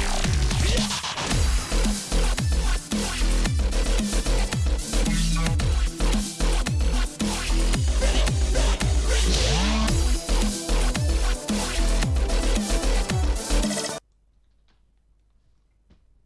you